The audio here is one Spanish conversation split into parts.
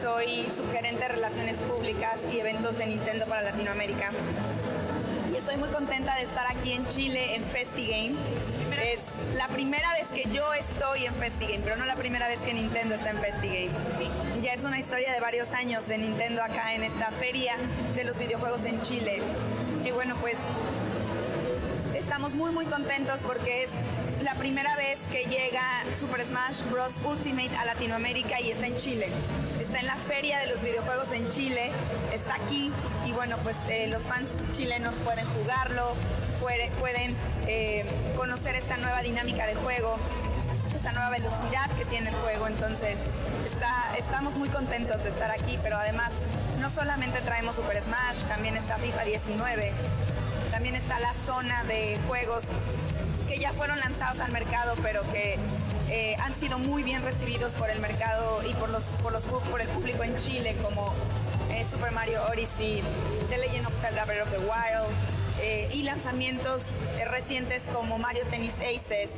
soy subgerente de Relaciones Públicas y Eventos de Nintendo para Latinoamérica. Estoy muy contenta de estar aquí en Chile en FestiGame. Es la primera vez que yo estoy en FestiGame, pero no la primera vez que Nintendo está en FestiGame. Sí. Ya es una historia de varios años de Nintendo acá en esta feria de los videojuegos en Chile. Y bueno, pues estamos muy muy contentos porque es la primera vez que llega Super Smash Bros. Ultimate a Latinoamérica y está en Chile. Está en la feria de los videojuegos en Chile, está aquí y bueno, pues eh, los fans chilenos pueden jugarlo, pueden eh, conocer esta nueva dinámica de juego, esta nueva velocidad que tiene el juego, entonces estamos muy contentos de estar aquí, pero además no solamente traemos Super Smash, también está FIFA 19, también está la zona de juegos que ya fueron lanzados al mercado, pero que han sido muy bien recibidos por el mercado y por, los, por, los, por el público en Chile, como eh, Super Mario Odyssey, The Legend of Zelda Breath of the Wild, eh, y lanzamientos eh, recientes como Mario Tennis Aces,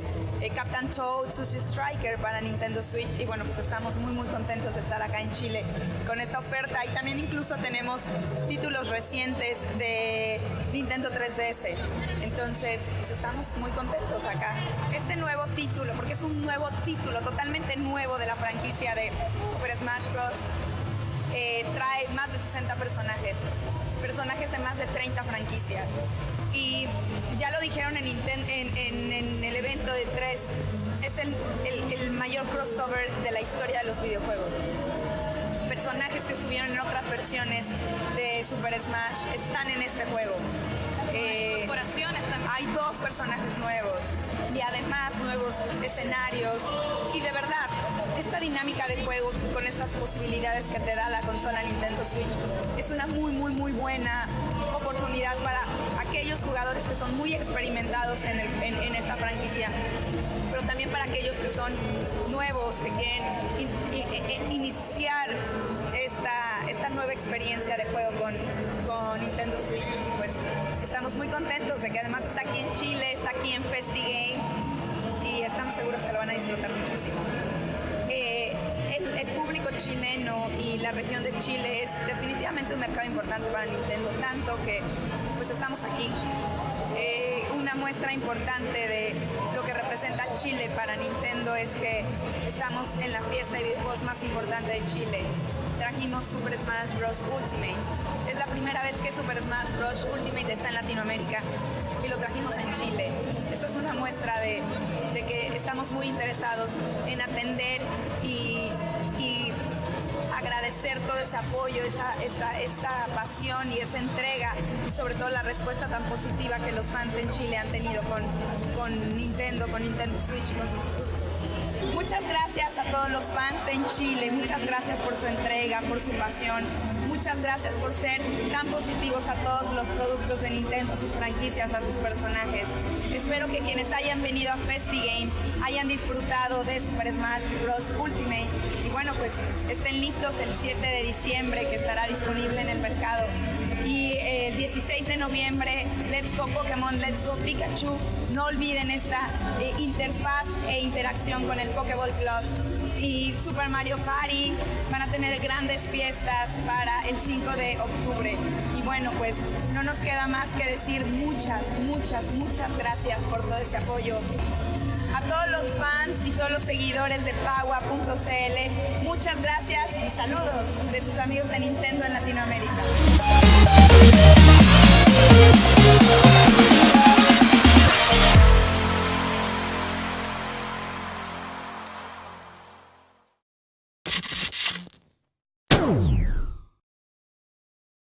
Captain Toad, Sushi Striker para Nintendo Switch y bueno, pues estamos muy muy contentos de estar acá en Chile con esta oferta y también incluso tenemos títulos recientes de Nintendo 3DS. Entonces, pues estamos muy contentos acá. Este nuevo título, porque es un nuevo título totalmente nuevo de la franquicia de Super Smash Bros. trae más de 60 personajes personajes de más de 30 franquicias. Y ya lo dijeron en, el evento de 3, es el, mayor crossover de la historia de los videojuegos. Personajes que estuvieron en otras versiones de Super Smash están en este juego. Hay dos personajes nuevos y además nuevos escenarios. Y de verdad, esta dinámica de juego con estas posibilidades que te da la consola Nintendo Switch es una muy, muy, muy buena oportunidad para aquellos jugadores que son muy experimentados en, esta franquicia, pero también para aquellos que son nuevos, que quieren iniciar esta, esta nueva experiencia de juego con, Nintendo Switch. Pues estamos muy contentos de que además está aquí en Chile, está aquí en FestiGame y estamos seguros que lo van a disfrutar muchísimo el, público chileno y la región de Chile es definitivamente un mercado importante para Nintendo, tanto que pues estamos aquí. Muestra importante de lo que representa Chile para Nintendo es que estamos en la fiesta de videojuegos más importante de Chile. Trajimos Super Smash Bros. Ultimate. Es la primera vez que Super Smash Bros. Ultimate está en Latinoamérica y lo trajimos en Chile. Esto es una muestra de que estamos muy interesados en atender y agradecer todo ese apoyo, esa, esa, esa pasión y esa entrega y sobre todo la respuesta tan positiva que los fans en Chile han tenido con, con Nintendo, con Nintendo Switch y con sus. Muchas gracias a todos los fans en Chile, muchas gracias por su entrega, por su pasión, muchas gracias por ser tan positivos a todos los productos de Nintendo, sus franquicias, a sus personajes. Espero que quienes hayan venido a FestiGame hayan disfrutado de Super Smash Bros. Ultimate y bueno, pues estén listos el 7 de diciembre que estará disponible en el mercado. Y el 16 de noviembre, Let's Go Pokémon, Let's Go Pikachu. No olviden esta eh, interfaz e interacción con el Pokéball Plus y Super Mario Party. Van a tener grandes fiestas para el 5 de octubre. Y bueno, pues no nos queda más que decir muchas, muchas, muchas gracias por todo ese apoyo. A todos los fans y todos los seguidores de Pagua.cl, muchas gracias y saludos de sus amigos de Nintendo en Latinoamérica.